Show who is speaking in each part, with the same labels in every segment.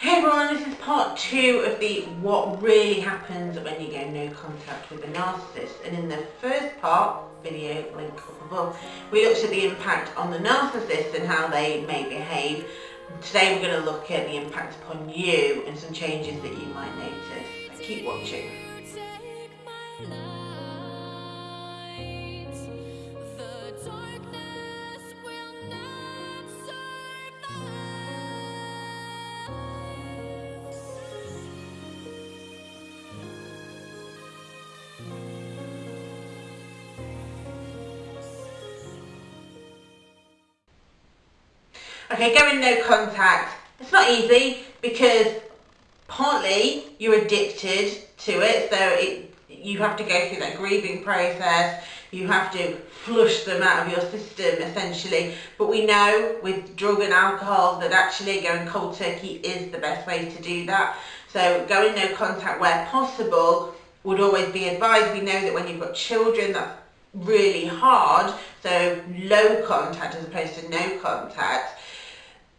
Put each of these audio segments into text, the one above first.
Speaker 1: Hey everyone, this is part two of the what really happens when you get no contact with a narcissist. And in the first part, video link up above, we looked at the impact on the narcissist and how they may behave. Today we're going to look at the impact upon you and some changes that you might notice. So keep watching. Okay, going no contact. It's not easy because partly you're addicted to it, so it, you have to go through that grieving process. You have to flush them out of your system essentially. But we know with drug and alcohol that actually going cold turkey is the best way to do that. So going no contact where possible would always be advised. We know that when you've got children, that's really hard. So low contact as opposed to no contact.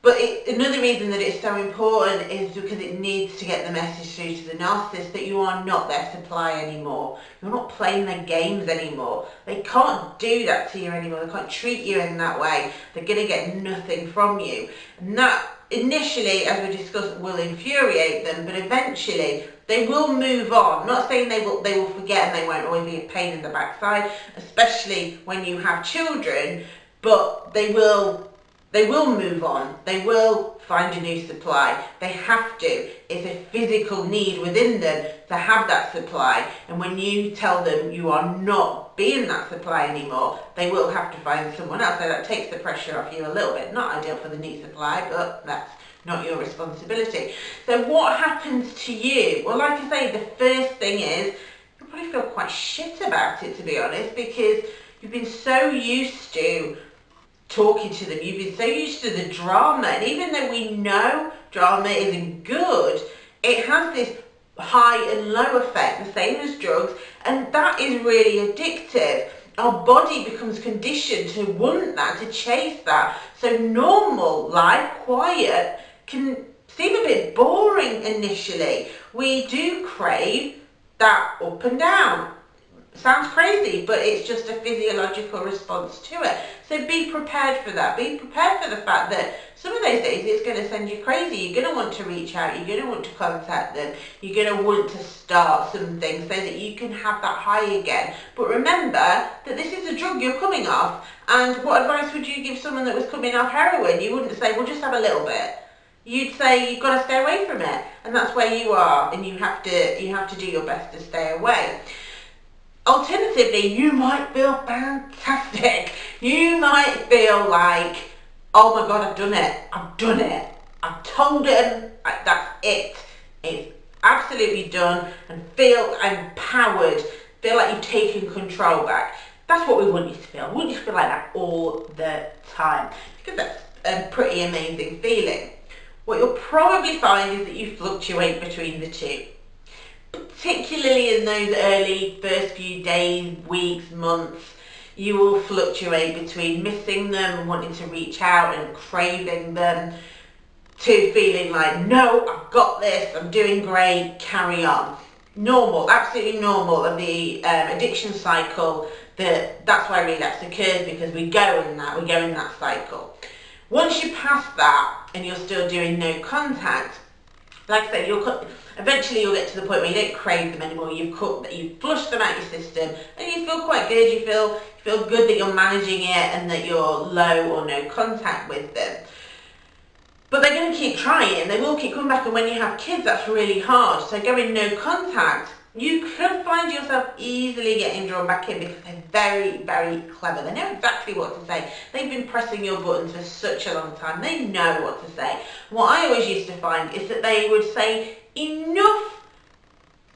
Speaker 1: But it, another reason that it's so important is because it needs to get the message through to the narcissist that you are not their supply anymore. You're not playing their games anymore. They can't do that to you anymore. They can't treat you in that way. They're going to get nothing from you. And that initially, as we discussed, will infuriate them, but eventually they will move on. I'm not saying they will they will forget and they won't always be a pain in the backside, especially when you have children, but they will they will move on. They will find a new supply. They have to. It's a physical need within them to have that supply. And when you tell them you are not being that supply anymore, they will have to find someone else. So that takes the pressure off you a little bit. Not ideal for the new supply, but that's not your responsibility. So what happens to you? Well, like I say, the first thing is you probably feel quite shit about it, to be honest, because you've been so used to talking to them. You've been so used to the drama, and even though we know drama isn't good, it has this high and low effect, the same as drugs, and that is really addictive. Our body becomes conditioned to want that, to chase that. So normal life, quiet, can seem a bit boring initially. We do crave that up and down sounds crazy, but it's just a physiological response to it. So be prepared for that. Be prepared for the fact that some of those days it's going to send you crazy. You're going to want to reach out. You're going to want to contact them. You're going to want to start something so that you can have that high again. But remember that this is a drug you're coming off. And what advice would you give someone that was coming off heroin? You wouldn't say, well, just have a little bit you'd say you've got to stay away from it and that's where you are and you have to you have to do your best to stay away Alternatively, you might feel fantastic. You might feel like, oh my God, I've done it. I've done it. I've told him that's it. It's absolutely done and feel empowered. Feel like you've taken control back. That's what we want you to feel. We want you to feel like that all the time because that's a pretty amazing feeling. What you'll probably find is that you fluctuate between the two particularly in those early first few days, weeks, months, you will fluctuate between missing them and wanting to reach out and craving them to feeling like, no, I've got this, I'm doing great, carry on. Normal, absolutely normal of the um, addiction cycle that that's why relapse occurs because we go in that, we go in that cycle. Once you pass that and you're still doing no contact, like I said, you'll eventually you'll get to the point where you don't crave them anymore. You've you've flushed them out your system, and you feel quite good. You feel you feel good that you're managing it and that you're low or no contact with them. But they're going to keep trying. And they will keep coming back. And when you have kids, that's really hard. So going no contact you could find yourself easily getting drawn back in because they're very, very clever. They know exactly what to say. They've been pressing your buttons for such a long time. They know what to say. What I always used to find is that they would say enough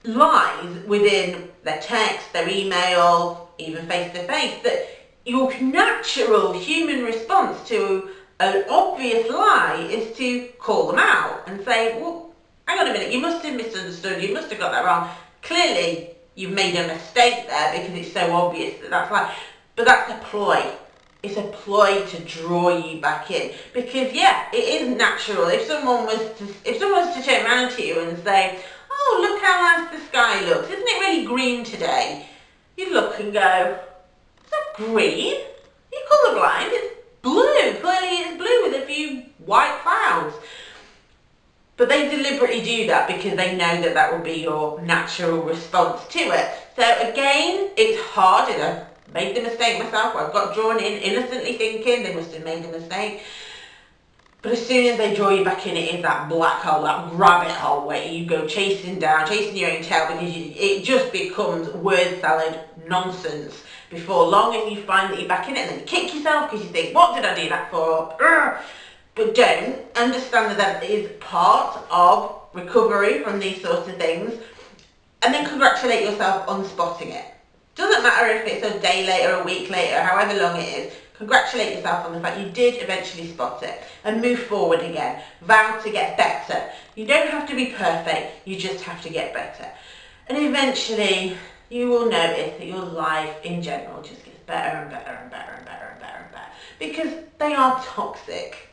Speaker 1: lies within their text, their email, even face-to-face, -face, that your natural human response to an obvious lie is to call them out and say, well, hang on a minute, you must have misunderstood, you must have got that wrong clearly you've made a mistake there because it's so obvious that that's like, but that's a ploy. it's a ploy to draw you back in. Because yeah it is natural. If someone was to if someone was to turn around to you and say oh look how nice the sky looks. Isn't it really green today? You look and go is that green? You're colourblind. It's blue. Clearly it's blue with a few white clouds but they deliberately do that because they know that that will be your natural response to it so again it's hard in a made the mistake myself I got drawn in innocently thinking they must have made a mistake. But as soon as they draw you back in, it is that black hole, that rabbit hole where you go chasing down, chasing your own tail because you, it just becomes word salad nonsense before long and you find that you're back in it and then you kick yourself because you think, what did I do that for? But don't understand that that is part of recovery from these sorts of things and then congratulate yourself on spotting it. Doesn't matter if it's a day later, a week later, however long it is, congratulate yourself on the fact you did eventually spot it and move forward again. Vow to get better. You don't have to be perfect, you just have to get better. And eventually you will notice that your life in general just gets better and better and better and better and better and better. Because they are toxic.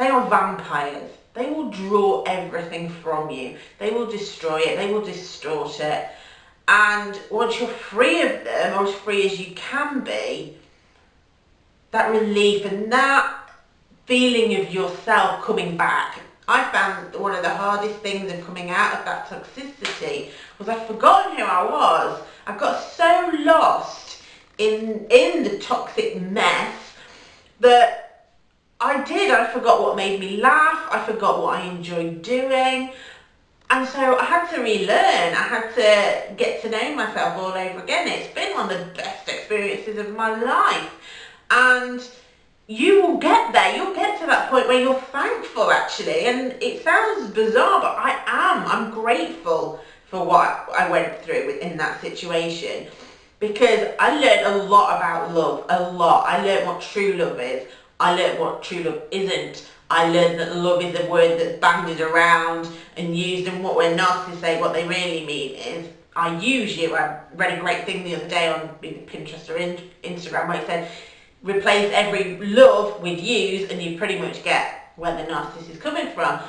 Speaker 1: They are vampires. They will draw everything from you. They will destroy it. They will distort it. And once you're free of them, or as free as you can be, that relief and that feeling of yourself coming back. I found one of the hardest things of coming out of that toxicity was I'd forgotten who I was. I got so lost in in the toxic mess that I did. I forgot what made me laugh. I forgot what I enjoyed doing. And so I had to relearn, I had to get to know myself all over again. It's been one of the best experiences of my life. And you will get there, you'll get to that point where you're thankful actually. And it sounds bizarre, but I am. I'm grateful for what I went through in that situation. Because I learned a lot about love, a lot. I learned what true love is. I learned what true love isn't. I learned that love is a word that's bandied around and used and what when narcissists say what they really mean is I use you. I read a great thing the other day on Pinterest or Instagram where it said replace every love with use and you pretty much get where the narcissist is coming from.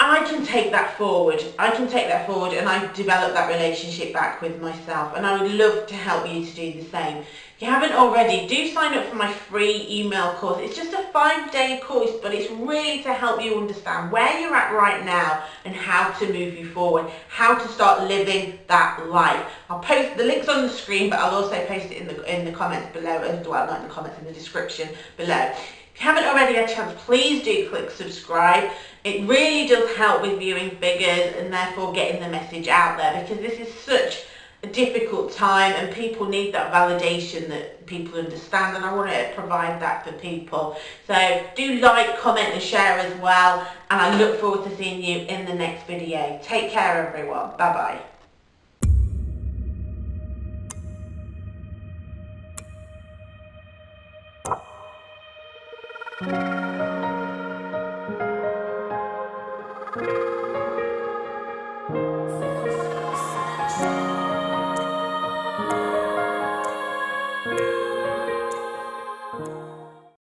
Speaker 1: I can take that forward. I can take that forward and I develop that relationship back with myself and I would love to help you to do the same. If you haven't already, do sign up for my free email course. It's just a five day course, but it's really to help you understand where you're at right now and how to move you forward, how to start living that life. I'll post the links on the screen, but I'll also post it in the, in the comments below as well, not in the comments, in the description below. If you haven't already had a chance, please do click subscribe. It really does help with viewing figures and therefore getting the message out there because this is such a difficult time and people need that validation that people understand and I want to provide that for people. So do like, comment and share as well and I look forward to seeing you in the next video. Take care everyone. Bye bye.